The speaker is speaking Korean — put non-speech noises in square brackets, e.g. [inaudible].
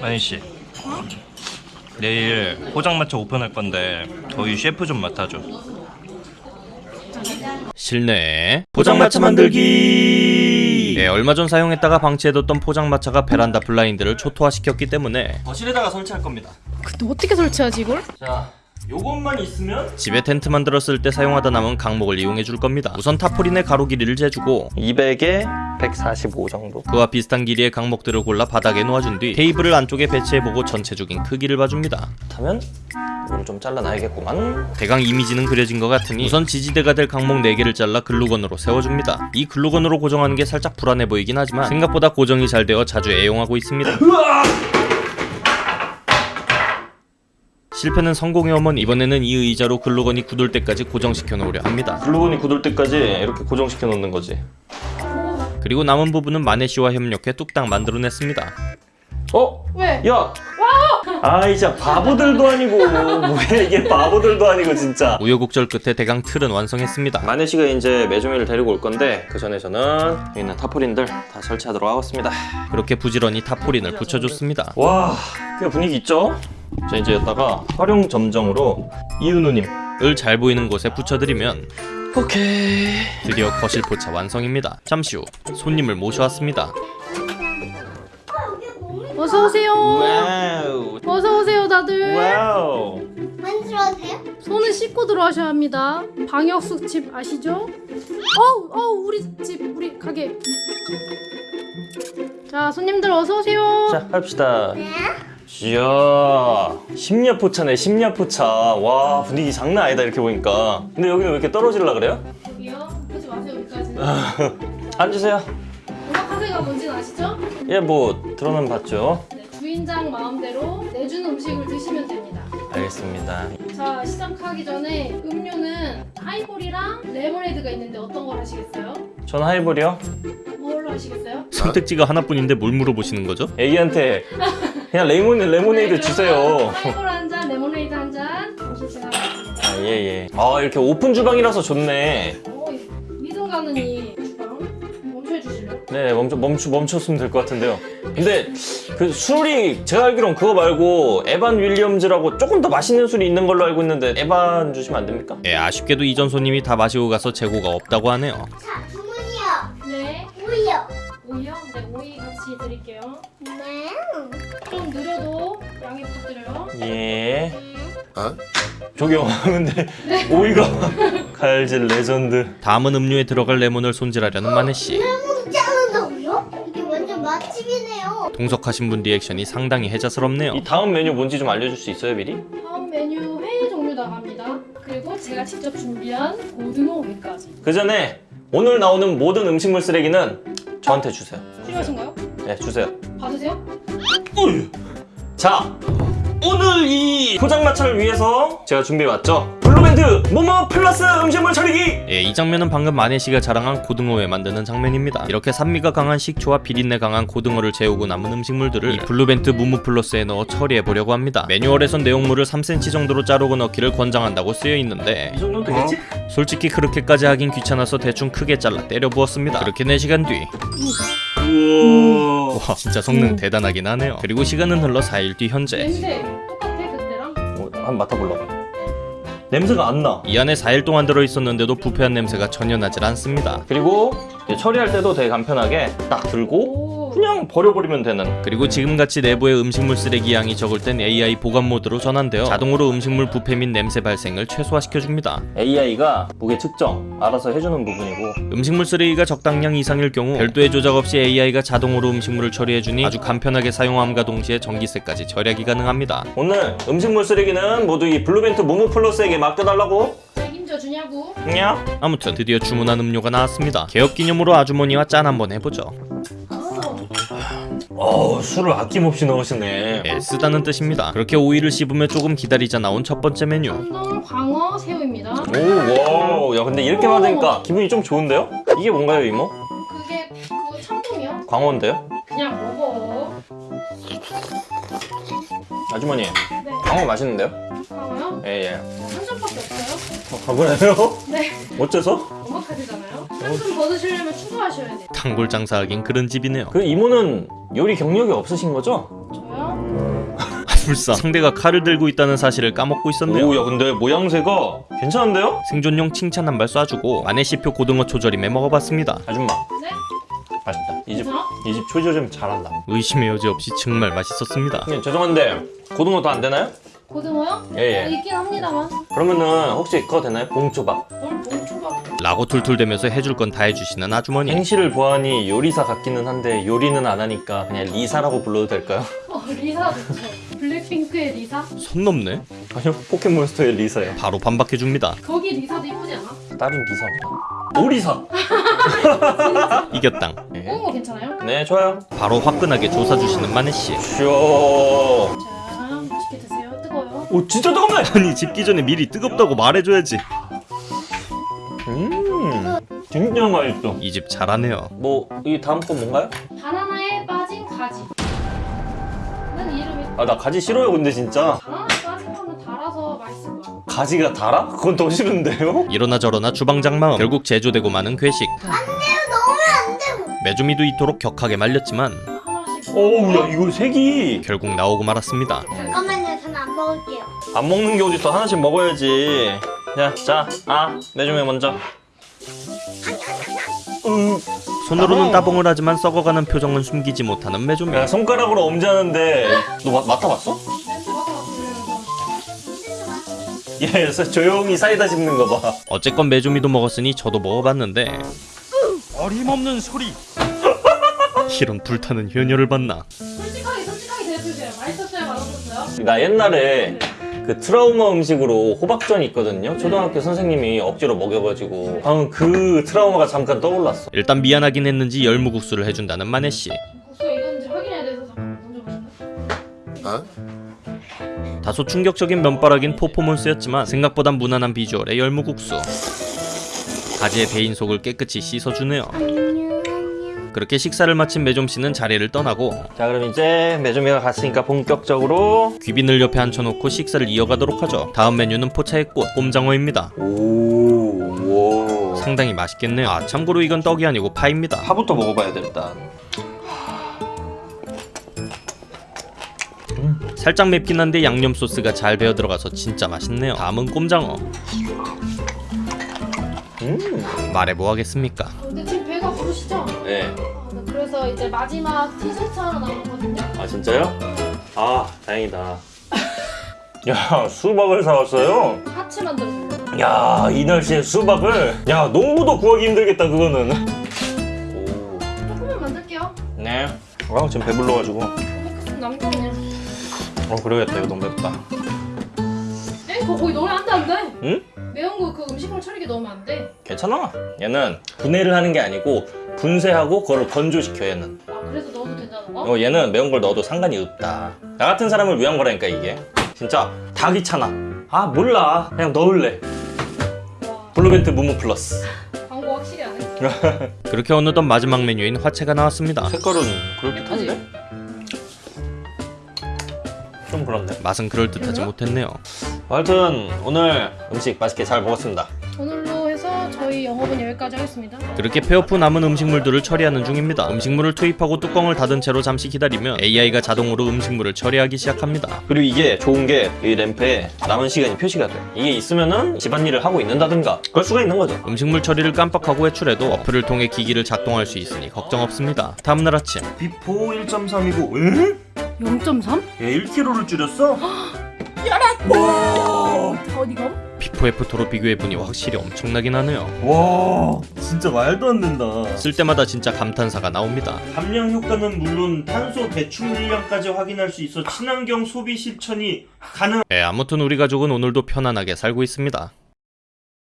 만희씨. 내일 포장마차 오픈할 건데 저희 셰프 좀 맡아줘. 실내 포장마차 만들기. 네, 얼마 전 사용했다가 방치해뒀던 포장마차가 베란다 블라인드를 초토화시켰기 때문에 거실에다가 설치할 겁니다. 근데 어떻게 설치하지 이걸? 자 요것만 있으면 집에 텐트 만들었을 때 사용하다 남은 강목을 이용해 줄 겁니다. 우선 타포린의 가로 길이를 재주고 200에 145 정도. 그와 비슷한 길이의 강목들을 골라 바닥에 놓아준 뒤 테이블을 안쪽에 배치해보고 전체적인 크기를 봐줍니다. 하면 이걸 좀 잘라놔야겠구만. 대강 이미지는 그려진 것 같으니 우선 지지대가 될 강목 4개를 잘라 글루건으로 세워줍니다. 이 글루건으로 고정하는 게 살짝 불안해 보이긴 하지만 생각보다 고정이 잘 되어 자주 애용하고 있습니다 실패는 성공의 어머니 이번에는 이 의자로 글루건이 굳을 때까지 고정시켜 놓으려 합니다. 글루건이 굳을 때까지 이렇게 고정시켜 놓는 거지. 그리고 남은 부분은 마네시와 협력해 뚝딱 만들어냈습니다. 어? 왜? 야! 아이 진짜 바보들도 아니고. [laughs] 뭐야 이게 바보들도 아니고 진짜. 우여곡절 끝에 대강 틀은 완성했습니다. 마네씨가 이제 메조미를 데리고 올 건데 그 전에 저는 여기 있는 타포린들 다 설치하도록 하겠습니다. 그렇게 부지런히 타포린을 붙여줬습니다. 와, 꽤 분위기 있죠? 자 이제 여기다가 활용 점정으로 이은우님 을 잘 보이는 곳에 붙여드리면 오케이 드디어 거실 포차 완성입니다 잠시 후 손님을 모셔왔습니다 어서 오세요. 와우 어서 오세요 다들. 와우 만들어도 돼요? 손은 씻고 들어와셔야 합니다. 방역 수칙 아시죠? 어우 어우 우리 집 우리 가게. 자 손님들 어서 오세요. 자 합시다 이야 심야포차네 심야포차 와 분위기 장난 아니다 이렇게 보니까 근데 여기는 왜 이렇게 떨어질라 그래요? 여기요. 보지 마세요 여기까지는. 앉으세요 오마카세가 뭔지는 아시죠? 예뭐 들어는 봤죠 네, 주인장 마음대로 내주는 음식을 드시면 됩니다. 알겠습니다 자 시작하기 전에 음료는 하이볼이랑 레모네이드가 있는데 어떤 걸 하시겠어요? 전 하이볼이요 뭘로 하시겠어요? 선택지가 하나뿐인데 뭘 물어보시는 거죠? 애기한테 그냥 레몬, 레모네이드 네, 주세요 그러면 하이볼 한 잔, 레모네이드 한 잔. 잠시 제가 하겠습니다. 아 예예 아 이렇게 오픈 주방이라서 좋네 오, 믿음 가는 이 주방 멈춰 주실래요? 네 멈춰 멈추 멈췄으면 될 것 같은데요. 근데 그 술이 제가 알기론 그거 말고 에반 윌리엄즈라고 조금 더 맛있는 술이 있는 걸로 알고 있는데 에반 주시면 안 됩니까? 예, 아쉽게도 이전 손님이 다 마시고 가서 재고가 없다고 하네요 자, 주문이요. 네. 우유. 오이요? 네, 오이 같이 드릴게요. 네. 좀 느려도 양해 부탁드려요. 예. 저기요 근데 오이가 칼질 레전드. 다음은 음료에 들어갈 레몬을 손질하려는 마네씨 레몬 자른다고요? 이게 완전 맛집이네요. 동석하신 분 리액션이 상당히 해자스럽네요 이 다음 메뉴 뭔지 좀 알려줄 수 있어요 미리? 다음 메뉴 회 종류 나갑니다. 그리고 제가 직접 준비한 고등어 회까지. 그 전에 오늘 나오는 모든 음식물 쓰레기는 저한테 주세요. 필요하신가요? 네 주세요. 받으세요? 자 오늘 이 포장마차를 위해서 제가 준비해왔죠 블루벤트 무무 플러스 음식물 처리기 예, 이 장면은 방금 마네씨가 자랑한 고등어회 만드는 장면입니다. 이렇게 산미가 강한 식초와 비린내 강한 고등어를 재우고 남은 음식물들을 이 블루벤트 무무 플러스에 넣어 처리해 보려고 합니다. 매뉴얼에선 내용물을 3cm 정도로 자르고 넣기를 권장한다고 쓰여 있는데 이 정도면 되겠지? 솔직히 그렇게까지 하긴 귀찮아서 대충 크게 잘라 때려 부었습니다. 그렇게 4시간 뒤 우와 와, 진짜 성능 대단하긴 하네요. 그리고 시간은 흘러 4일 뒤 현재 냄새 똑같아 그때랑? 어, 한번 맡아볼라 냄새가 안나 이 안에 4일 동안 들어있었는데도 부패한 냄새가 전혀 나질 않습니다. 그리고 이제 처리할 때도 되게 간편하게 딱 들고 오. 그냥 버려버리면 되는 그리고 지금같이 내부의 음식물 쓰레기 양이 적을 땐 AI 보관 모드로 전환되어 자동으로 음식물 부패 및 냄새 발생을 최소화시켜줍니다. AI가 무게 측정 알아서 해주는 부분이고 음식물 쓰레기가 적당량 이상일 경우 별도의 조작 없이 AI가 자동으로 음식물을 처리해주니 아주 간편하게 사용함과 동시에 전기세까지 절약이 가능합니다. 오늘 음식물 쓰레기는 모두 이 블루벤트 무무 플러스에게 맡겨달라고 책임져 주냐고? 냐? 아무튼 드디어 주문한 음료가 나왔습니다. 개업 기념으로 아주머니와 짠 한번 해보죠. 어 술을 아낌없이 넣으시네 예, 쓰다는 뜻입니다. 그렇게 오이를 씹으며 조금 기다리자 나온 첫 번째 메뉴. 광어 새우입니다. 오, 와, 야 근데 이렇게 받으니까 기분이 좀 좋은데요? 이게 뭔가요, 이모? 그게 그거 참돔이요? 광어인데요? 그냥 먹어. 아주머니, 네. 광어 맛있는데요? 광어요? 예, 예. 한 점밖에 없어요? 어, 광어래요? 네. 어째서? 상품 받으시려면 추가하셔야 돼요. 단골 장사하긴 그런 집이네요. 그 이모는 요리 경력이 없으신 거죠? 저요? [laughs] 불사 상대가 칼을 들고 있다는 사실을 까먹고 있었네요. 오야 근데 모양새가 괜찮은데요? 생존용 칭찬 한 발 쏴주고 마네시표 고등어 초절임에 먹어봤습니다. 아줌마 네? 맛있다 이집 괜찮아? 이집 초조점 잘한다 의심의 여지 없이 정말 맛있었습니다. 형님 죄송한데 고등어 더 안 되나요? 고등어요? 예예 아, 있긴 합니다만. 그러면은 혹시 그거 되나요? 봉초밥 뭘 봉초밥. 라고 툴툴대면서 해줄 건 다 해주시는 아주머니. 행색을 보아하니 요리사 같기는 한데 요리는 안 하니까 그냥 리사라고 불러도 될까요? 어, 리사 좋죠. 블랙핑크의 리사? 선 넘네. 아니요 포켓몬스터의 리사요 바로 반박해줍니다. 거기 리사도 이쁘지 않아? 다른 리사 없나? 오리사 이겼당. 뽑은 거 괜찮아요? 네 좋아요 바로 화끈하게 조사주시는 마네씨. 쇼 자, 맛있게 드세요. 뜨거워요. 오 진짜 뜨겁네 아니 집기 전에 미리 뜨겁다고 말해줘야지. 음 진짜 맛있어 이 집 잘하네요. 뭐 이 다음 건 뭔가요? 바나나에 빠진 가지. 는 이름이 아나 가지 싫어요 근데 진짜 바나나에 빠진 거는 달아서 맛있을 거야. 가지가 달아? 그건 더 싫은데요? 이러나 저러나 주방장 마음 결국 제조되고 마는 괴식. 넣으면 안 되고. 메주미도 이토록 격하게 말렸지만 하나씩. 어우 야 이거 색이 결국 나오고 말았습니다. 잠깐만요, 저는 안 먹을게요. 안 먹는 게 어딨어 하나씩 먹어야지 야자아 매주매 먼저 음, 손으로는 따봉. 따봉을 하지만 썩어가는 표정은 숨기지 못하는 메주미. 야 손가락으로 엄지하는데 너 마, 맡아봤어? 예, 조용히 사이다 씹는 거 봐 어쨌건 메주미도 먹었으니 저도 먹어봤는데 어림없는 소리. 이런 불타는 효녀를 봤나? 솔직하게 솔직하게 대해주세요. 맛있었어요? 맛없었어요? 나 옛날에 그 트라우마 음식으로 호박전 있거든요 초등학교 선생님이 억지로 먹여가지고 방금 그 트라우마가 잠깐 떠올랐어 일단 미안하긴 했는지 열무국수를 해준다는 마네씨. 국수가 익었는지 확인해야 돼서 잠깐 먼저 보실까요? 다소 충격적인 면바락인 퍼포먼스였지만 생각보다 무난한 비주얼의 열무국수. 가지의 배인 속을 깨끗이 씻어주네요. 그렇게 식사를 마친 매점씨는 자리를 떠나고 자 그럼 이제 매주매가 갔으니까 본격적으로 귀빈을 옆에 앉혀놓고 식사를 이어가도록 하죠. 다음 메뉴는 포차의 꽃, 꼼장어입니다. 오 오 상당히 맛있겠네요. 아, 참고로 이건 떡이 아니고 파입니다. 파부터 먹어봐야 돼 일단 살짝 맵긴 한데 양념 소스가 잘 배어 들어가서 진짜 맛있네요. 다음은 꼼장어. 음. 말해 뭐 하겠습니까? 배가 부르시죠? 네. 아, 네, 그래서 이제 마지막 티셔츠 하나 남았거든요. 아 진짜요? 아 다행이다. 야 수박을 사왔어요. 하츠 만들어서. 야이 날씨에 수박을. 야 농부도 구하기 힘들겠다 그거는. 오. 조금만 만들게요. 네. 아 지금 배불러가지고. 남겨 그냥. 어 그러겠다 이거 너무 맵다. 에? 그거 거기 넣으면 안 돼, 안 돼. 응? 매운 거 그 음식물 처리기 넣으면 안 돼. 괜찮아. 얘는 분해를 하는 게 아니고 분쇄하고 그걸 건조시켜 얘는. 아, 그래서 넣어도 된다는 거? 어 얘는 매운 걸 넣어도 상관이 없다. 나 같은 사람을 위한 거라니까 이게. 진짜 다 귀찮아. 아 몰라. 그냥 넣을래. 와, 블루벤트 무무 플러스. 광고 확실히 안 해. [laughs] 그렇게 어느덧 마지막 메뉴인 화채가 나왔습니다. 색깔은 그렇게 좀 그렇네. 맛은 그럴듯하지 못했네요. 하여튼 오늘 음식 맛있게 잘 먹었습니다. 오늘로 해서 저희 영업은 여기까지 하겠습니다. 그렇게 폐업 후 남은 음식물들을 처리하는 중입니다. 음식물을 투입하고 뚜껑을 닫은 채로 잠시 기다리면 AI가 자동으로 음식물을 처리하기 시작합니다. 그리고 이게 좋은 게 이 램프에 남은 시간이 표시가 돼. 이게 있으면은 집안일을 하고 있는다든가 그럴 수가 있는 거죠. 음식물 처리를 깜빡하고 외출해도 어플을 통해 기기를 작동할 수 있으니 걱정 없습니다. 다음날 아침 before 1.3이고 에? 0.3? 얘 1kg를 줄였어? 어디가? 비포 F2로 비교해보니 확실히 엄청나긴 하네요. 와 진짜 말도 안 된다. 쓸 때마다 진짜 감탄사가 나옵니다. 감량 효과는 물론 탄소 배출 물량까지 확인할 수 있어 친환경 소비 실천이 가능. 예, 아무튼 우리 가족은 오늘도 편안하게 살고 있습니다.